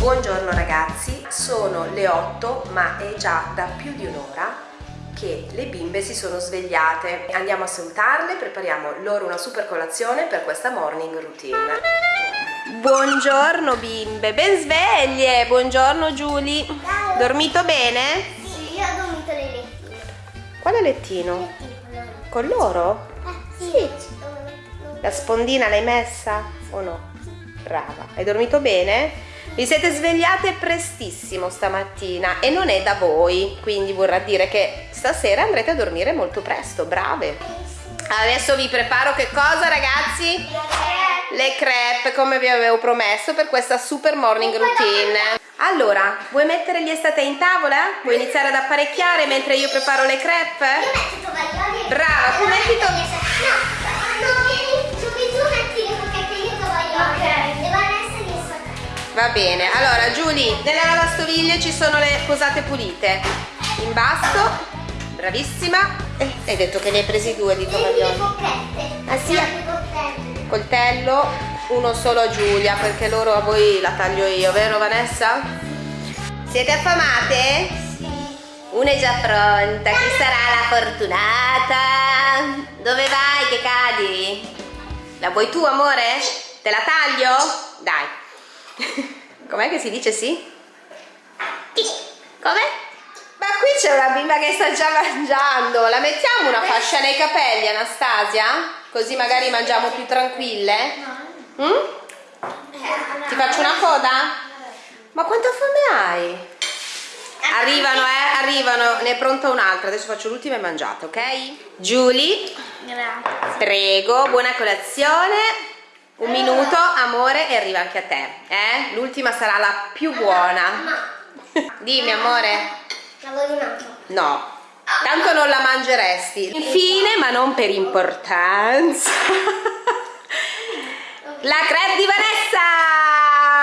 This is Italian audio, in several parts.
Buongiorno ragazzi, sono le 8 ma è già da più di un'ora che le bimbe si sono svegliate. Andiamo a salutarle, prepariamo loro una super colazione per questa morning routine. Buongiorno bimbe, ben sveglie! Buongiorno Giulia. Dormito bene? Sì, io ho dormito nel lettino. Quale lettino? Lettino, Con loro? Eh, sì. Sì. La spondina l'hai messa o no? Brava. Hai dormito bene? Vi siete svegliate prestissimo stamattina e non è da voi, quindi vorrà dire che stasera andrete a dormire molto presto, brave. Adesso vi preparo che cosa ragazzi? Le crepe come vi avevo promesso per questa super morning routine. Allora, vuoi mettere gli estate in tavola? Vuoi iniziare ad apparecchiare mentre io preparo le crepe? Io metto tovaglioli. Brava, tu metti to- Va bene, allora Giulia, nella lavastoviglie ci sono le posate pulite. In basso, bravissima. Eh, hai detto che ne hai presi due di forchette. Ah, sì? Forchette. Coltello, uno solo a Giulia, perché loro a voi la taglio io, vero Vanessa? Siete affamate? Sì. Una è già pronta, chi sarà la fortunata? Dove vai che cadi? La vuoi tu amore? Te la taglio? Dai. Com'è che si dice sì? Come? Ma qui c'è una bimba che sta già mangiando. La mettiamo una fascia nei capelli, Anastasia? Così magari mangiamo più tranquille? Mm? Ti faccio una coda? Ma quanta fame hai? Arrivano, eh, arrivano, ne è pronta un'altra. Adesso faccio l'ultima e mangiate, ok? Julie, Grazie. prego, buona colazione. Un minuto, amore, e arriva anche a te, eh? L'ultima sarà la più buona. Dimmi, amore. la voglio. No, tanto non la mangeresti. Infine, ma non per importanza, la crepe di Vanessa!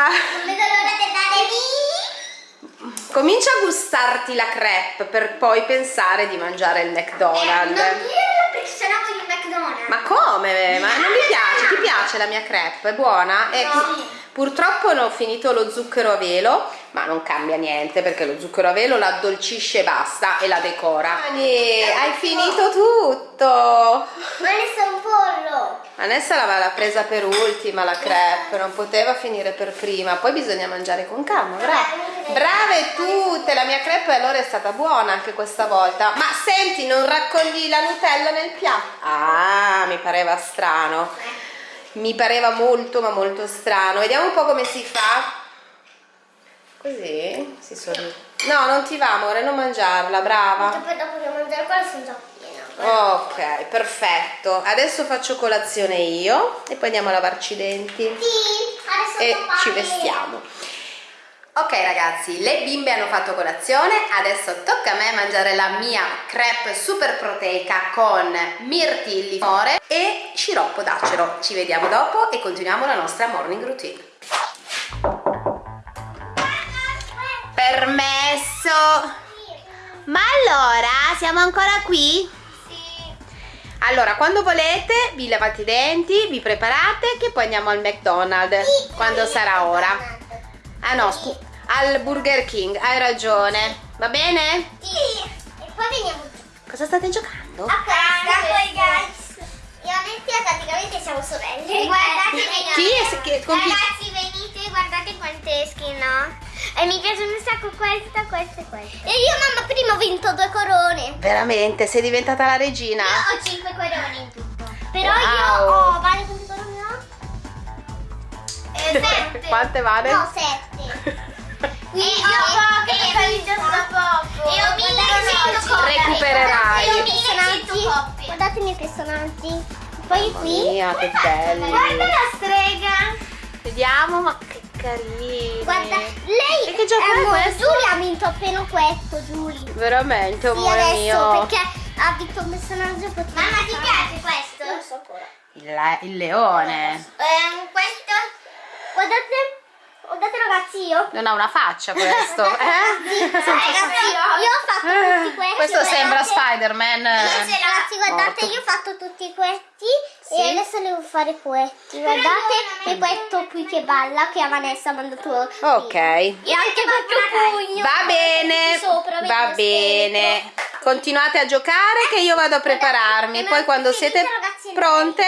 Non vedo l'ora di andare lì. Comincia a gustarti la crepe per poi pensare di mangiare il Eh, non McDonald's. dirlo perché sennò voglio il McDonald's. Ma come? Ma non mi piace? Ti piace la mia crepe? È buona? E No. pu- purtroppo non ho finito lo zucchero a velo, ma non cambia niente perché lo zucchero a velo la addolcisce e basta e la decora. Dani, hai finito tutto! Ma ne sta un pollo. Vanessa l'aveva presa per ultima la crepe, non poteva finire per prima, poi bisogna mangiare con calma, brave. Brave tutte, la mia crepe allora è stata buona anche questa volta. Ma senti, non raccogli la Nutella nel piatto? Ah, mi pareva strano. Mi pareva molto ma molto strano. Vediamo un po' come si fa. Così si sorride. No, non ti va amore, non mangiarla, brava. Poi dopo che mangiare quello sono già piena. Ok, perfetto. Adesso faccio colazione io e poi andiamo a lavarci i denti Sì, adesso e ci vestiamo. Ok ragazzi, le bimbe hanno fatto colazione, adesso tocca a me mangiare la mia crepe super proteica con mirtilli, more e sciroppo d'acero. Ci vediamo dopo e continuiamo la nostra morning routine. Permesso! Ma allora, siamo ancora qui? Sì. Allora, quando volete, vi lavate i denti, vi preparate che poi andiamo al McDonald's quando sarà ora. Ah no, scu- al Burger King, hai ragione. Va bene? Sì. E poi veniamo Cosa state giocando? a casa con i guys. Io e Anettia praticamente siamo sorelle. Guardate Chi è- che- con chi- Ragazzi venite, guardate quante skin ho. E mi piace un sacco questa, questa e questa. E io mamma prima ho vinto due corone. Veramente, sei diventata la regina? Io ho cinque corone in tutto. Però Wow. io ho vale quante corone ho? Eh, sette. Quante vale? No, sette. Guardate i miei personaggi. Poi Mamma qui. mia, che belli. Guarda la strega. Vediamo, ma che carini. Guarda, lei E che gioco è questo? Giulia ha vinto appena questo, Giulia. Veramente, Sì, amore adesso mio. perché ha vinto un personaggio potente. Mamma, ti piace questo? Non so ancora. Il, il leone. Ehm, questo? Guardate, guardate ragazzi io. Non ha una faccia questo, eh? Ragazzi, io ho fatto tutti questi. Questo sembra guardate. Spider-Man. Ragazzi, guardate, morto. io ho fatto tutti questi E adesso devo fare quetti. Guardate il quetto qui che balla che a Vanessa ha mandato. Ok. E anche questo pugno. Va bene, Sopra, va bene. Continuate a giocare che io vado a prepararmi. Poi quando siete pronte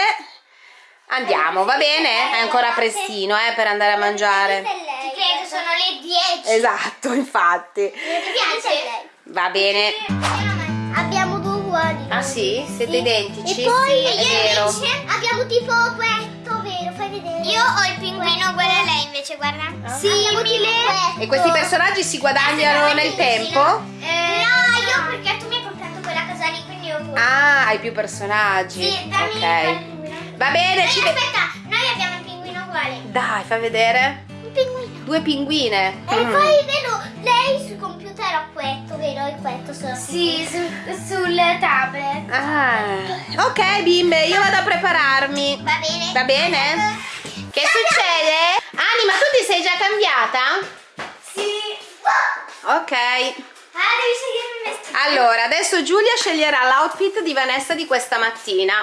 andiamo, va bene? È ancora prestino eh, per andare a mangiare. Ti credo, sono le 10. Esatto, infatti. Ti piace? Va bene. Abbiamo due uguali. Ah sì? Siete identici? E poi Sì, è vero. abbiamo tipo questo, vero? Fai vedere. Io ho il pinguino uguale a lei invece, guarda. Sì, E questi personaggi si guadagnano nel tempo? Eh, no, io perché tu mi hai comprato quella cosa lì, quindi io pure. Ah, hai più personaggi. Sì, dammi il Ok. pinguino. Va bene, Noi, ci aspetta, noi abbiamo il pinguino uguale. Dai, fai vedere. Due pinguine. E Mm. poi, vero, lei sul computer ha questo, vero? E questo solo. Sì, sul tablet. Ah, ok bimbe, io vado a prepararmi. Va bene. Va bene? Che succede? Anima, tu ti sei già cambiata? Sì. Ok. Ah. Allora, adesso Giulia sceglierà l'outfit di Vanessa di questa mattina.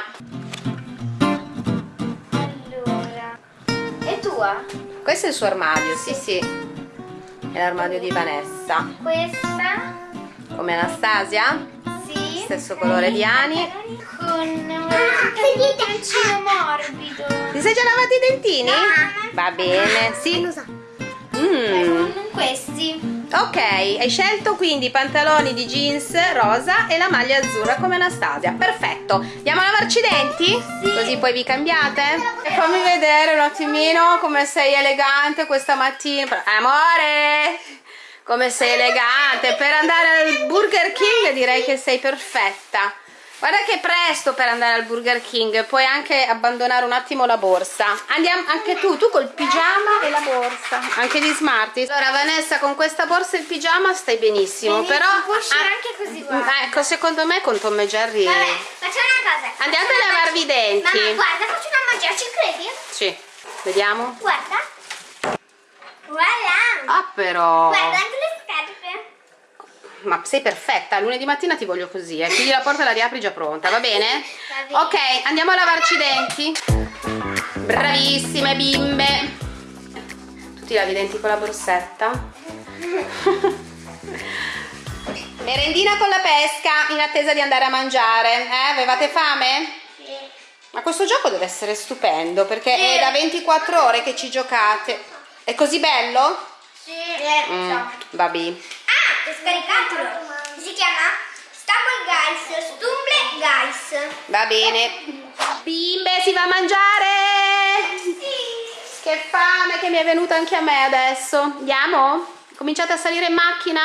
È tua? Questo è il suo armadio, sì sì. È l'armadio di Vanessa. Questa? Come Anastasia? Sì. Stesso colore di Ani. Con un vestito morbido. Ti sei già lavati i dentini? Ah. Va bene, sì. Mm. Con questi. Ok, hai scelto quindi i pantaloni di jeans rosa e la maglia azzurra come Anastasia. Perfetto. Andiamo a lavarci i denti? Così poi vi cambiate? E fammi vedere un attimino come sei elegante questa mattina. Amore! Come sei elegante. Per andare al Burger King direi che sei perfetta. Guarda che è presto per andare al Burger King, puoi anche abbandonare un attimo la borsa. Andiamo anche tu, tu col pigiama e la borsa, anche di Smarties. Allora Vanessa con questa borsa e il pigiama stai benissimo, però può uscire anche così, guarda. Ecco, secondo me con Tom e Jerry. Vabbè, facciamo una cosa. Andiate a lavarvi i denti. Mamma, guarda, faccio una magia, ci credi? Sì. Vediamo. Guarda. Voilà. Ah però. Guarda anche le. Ma sei perfetta, lunedì mattina ti voglio così, eh. Chiudi la porta la riapri già pronta, va bene? Va bene. Ok, andiamo a lavarci i denti. Bravissime bimbe. Tutti lavi i denti con la borsetta. Merendina con la pesca in attesa di andare a mangiare. Eh, avevate fame? Sì. Ma questo gioco deve essere stupendo perché Sì. è da 24 ore che ci giocate. È così bello? Sì. Mm, vabbè. Scaricatelo. Si chiama Stumble Guys. Stumble Guys. Va bene. Bimbe, si va a mangiare! Sì. Che fame che mi è venuta anche a me adesso. Andiamo? Cominciate a salire in macchina?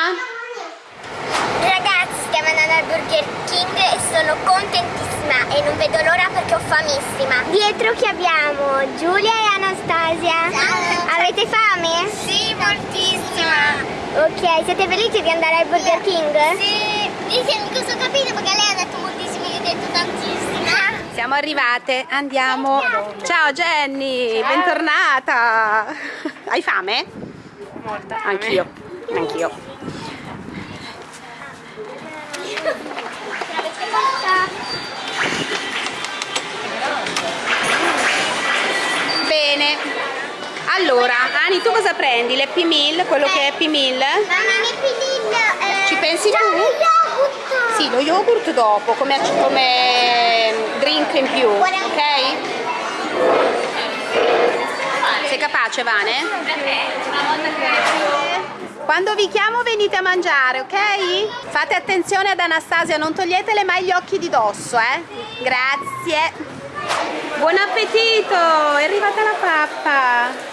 Ragazzi, stiamo andando al Burger King e sono contentissima e non vedo l'ora perché ho famissima. Dietro che abbiamo Giulia e Anastasia. Avete fame? Sì, moltissima. Ok, siete felici di andare al Burger King? Sì. Dice, mica so capito perché lei ha detto moltissimo, io ho detto tantissima. Siamo arrivate, andiamo. Ciao Jenny, bentornata. Hai fame? Molta. Anch'io, anch'io. Bene. Allora, Ani, tu cosa prendi? L'Happy Meal, quello che è Happy Meal? Mi pililla. Eh, Ci pensi tu? lo yogurt. Sì, lo yogurt dopo, come, come drink in più, ok? Sei capace, Vane? Quando vi chiamo venite a mangiare, ok? Fate attenzione ad Anastasia, non toglietele mai gli occhi di dosso, eh? Grazie. Buon appetito! È arrivata la pappa.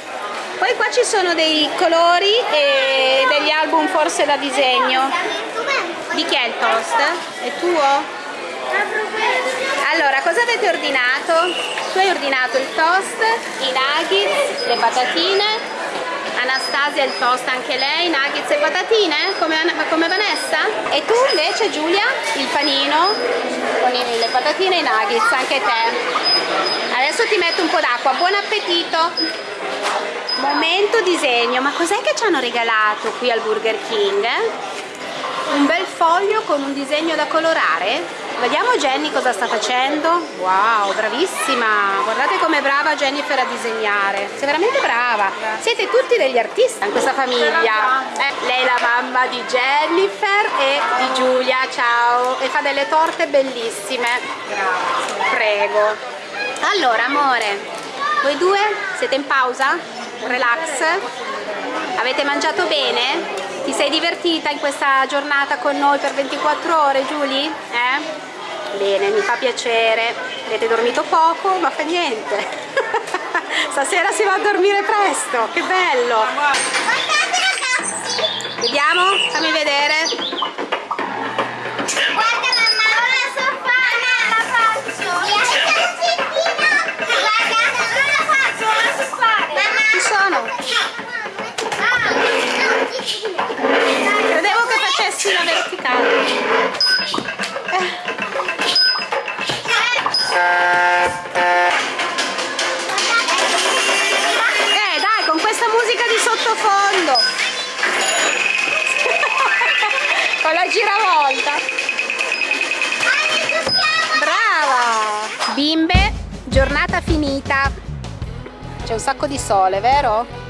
Poi qua ci sono dei colori e degli album forse da disegno. Di chi è il toast? È tuo? Allora, cosa avete ordinato? Tu hai ordinato il toast, i nuggets, le patatine. Anastasia il toast anche lei, nuggets e patatine, come, come Vanessa. E tu invece Giulia, il panino con le patatine e i nuggets, anche te. Adesso ti metto un po' d'acqua, buon appetito! Momento disegno, ma cos'è che ci hanno regalato qui al Burger King? Un bel foglio con un disegno da colorare? Vediamo Jenny cosa sta facendo. Wow, bravissima. Guardate com'è brava Jennifer a disegnare. Sei veramente brava. Siete tutti degli artisti in questa famiglia. Eh, lei è la mamma di Jennifer e di Giulia. Ciao. E fa delle torte bellissime. Grazie. Prego. Allora, amore, voi due siete in pausa? Relax? Avete mangiato bene? Ti sei divertita in questa giornata con noi per 24 ore, Giulia? Eh? Bene, mi fa piacere. Avete dormito poco, ma fa niente. Stasera si va a dormire presto, che bello. Vediamo, fammi vedere. Credevo che facessi la verticale. Dai, con questa musica di sottofondo. con la giravolta. Brava! Bimbe, giornata finita. C'è un sacco di sole, vero?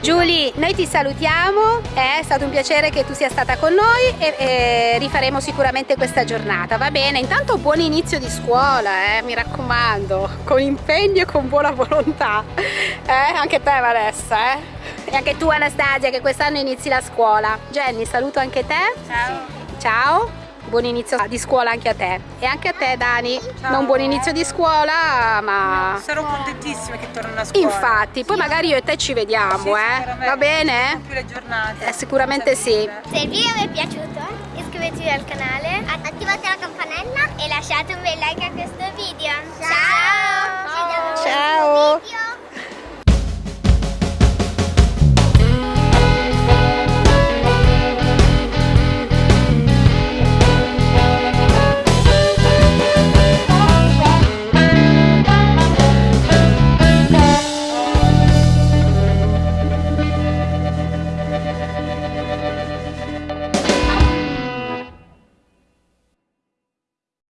Giulia, noi ti salutiamo, è stato un piacere che tu sia stata con noi e, e rifaremo sicuramente questa giornata, va bene? Intanto buon inizio di scuola, eh, mi raccomando, con impegno e con buona volontà, eh? Anche te Vanessa, eh? E anche tu Anastasia che quest'anno inizi la scuola. Jenny, saluto anche te. Ciao. Ciao. Buon inizio di scuola anche a te. E anche a te Dani. Non buon inizio di scuola, ma... Sarò contentissima che torno a scuola. Infatti, poi magari io e te ci vediamo, Sì, eh. sicuramente. Va bene? Più le giornate. Eh, sicuramente sì. Se il video vi è piaciuto, iscrivetevi al canale, attivate la campanella e lasciate un bel like a questo video. Ciao! Ci vediamo al Ciao. video.